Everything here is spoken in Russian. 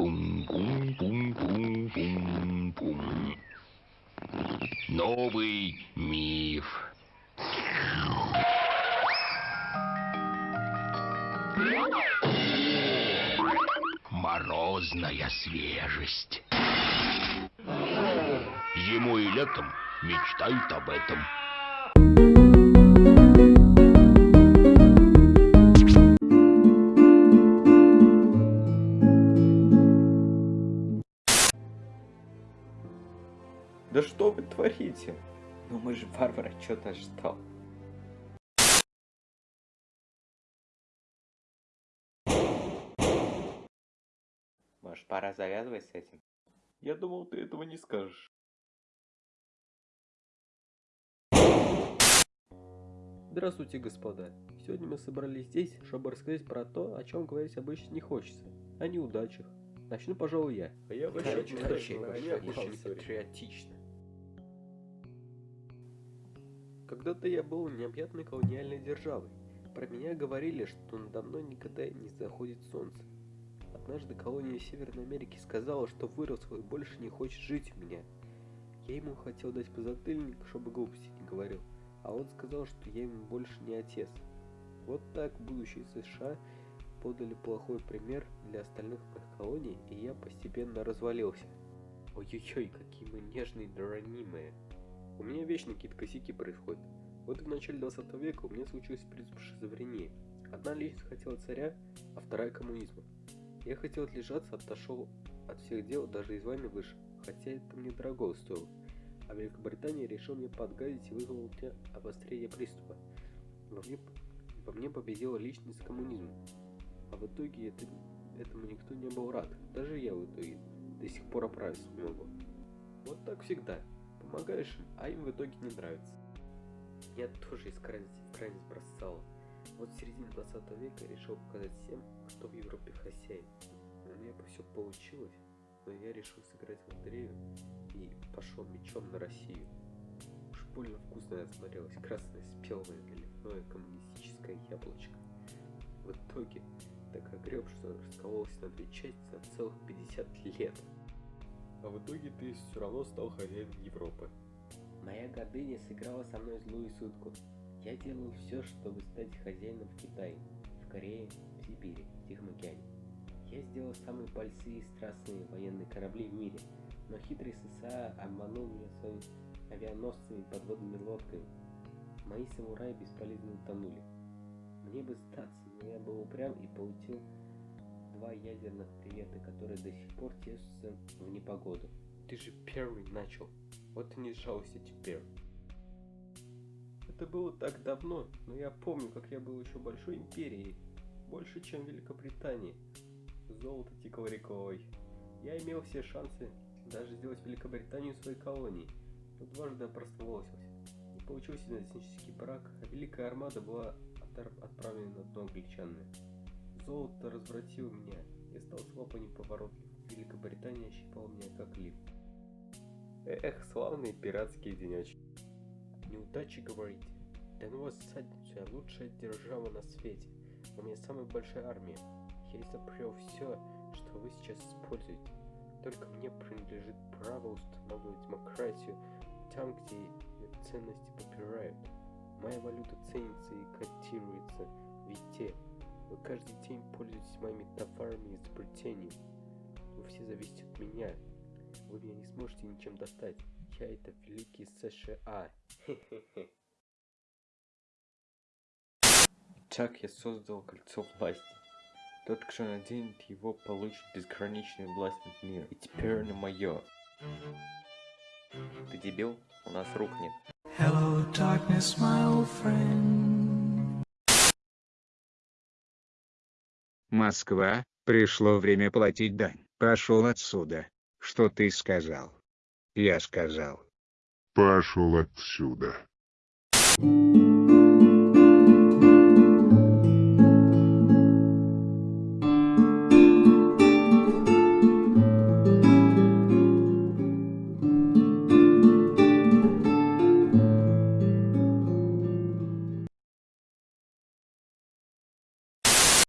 Пум-пум-пум-пум-пум. Новый миф. Морозная свежесть. Зимой и летом мечтают об этом. Да что вы творите? Ну мы же варвары, что-то ждал. Может, пора завязывать с этим? Я думал, ты этого не скажешь. Здравствуйте, господа. Сегодня мы собрались здесь, чтобы рассказать про то, о чем говорить обычно не хочется. О неудачах. Начну, пожалуй, я. А я вообще, я очень пошел Когда-то я был необъятной колониальной державой. Про меня говорили, что надо мной никогда не заходит солнце. Однажды колония Северной Америки сказала, что вырос и больше не хочет жить у меня. Я ему хотел дать подзатыльник, чтобы глупости не говорил, а он сказал, что я ему больше не отец. Вот так будущие США подали плохой пример для остальных моих колоний, и я постепенно развалился. Ой-ой-ой, какие мы нежные да ранимые. У меня вечно какие-то косяки происходят. Вот в начале 20 века у меня случился приступ шизофрении. Одна личность хотела царя, а вторая коммунизма. Я хотел отлежаться, отошел от всех дел, даже из вами вышел, хотя это мне дорого стоило. А Великобритания решил мне подгадить и вызвал у меня обострение приступа. Во мне, во мне победила личность коммунизма. А в итоге это, этому никто не был рад. Даже я в итоге до сих пор оправиться не могу. Вот так всегда. Помогаешь а им в итоге не нравится. Я тоже из крайности бросал. Вот в середине 20 века решил показать всем, кто в Европе хозяин. У меня бы все получилось, но я решил сыграть в лотерею и пошел мечом на Россию. Уж больно вкусно я смотрелось, красное спелое наливное коммунистическое яблочко. В итоге так огреб, что раскололся на две части на целых 50 лет. А в итоге ты все равно стал хозяином Европы. Моя гордыня сыграла со мной злую шутку. Я делал все, чтобы стать хозяином в Китае, в Корее, в Сибири, в Тихом океане. Я сделал самые большие и страстные военные корабли в мире, но хитрый СССР обманул меня своими авианосцами и подводными лодками. Мои самураи бесполезно утонули. Мне бы сдаться, но я был упрям и получил два ядерных привета, которые до сих пор тешатся в непогоду. Ты же первый начал. Вот и не жалуйся теперь. Это было так давно, но я помню, как я был еще большой империей. Больше, чем Великобритании. Золото текало рекой. Я имел все шансы даже сделать Великобританию своей колонией, но дважды опростоволосился. Не получился этнический брак, а Великая Армада была отправлена на дно англичанами. Золото развратило меня, я стал слабо неповоротлив. Великобритания щипала меня как лип. Эх, славные пиратские денечки. Неудачи говорите. Да ну вас задницу, я лучшая держава на свете. У меня самая большая армия. Я изобрел все, что вы сейчас используете. Только мне принадлежит право устанавливать демократию там, где ее ценности попирают. Моя валюта ценится и котируется везде. Вы каждый день пользуетесь моими товарами и изобретениями. Вы все зависите от меня. Вы меня не сможете ничем достать. Я это великий США. Хе-хе-хе. Так я создал кольцо власти. Тот, кто наденет его, получит безграничную власть над миром. И теперь оно мое. Ты дебил? У нас рук нет. Hello, darkness, my old friend. Москва, пришло время платить дань. Пошел отсюда. Что ты сказал? Я сказал. Пошел отсюда. Thank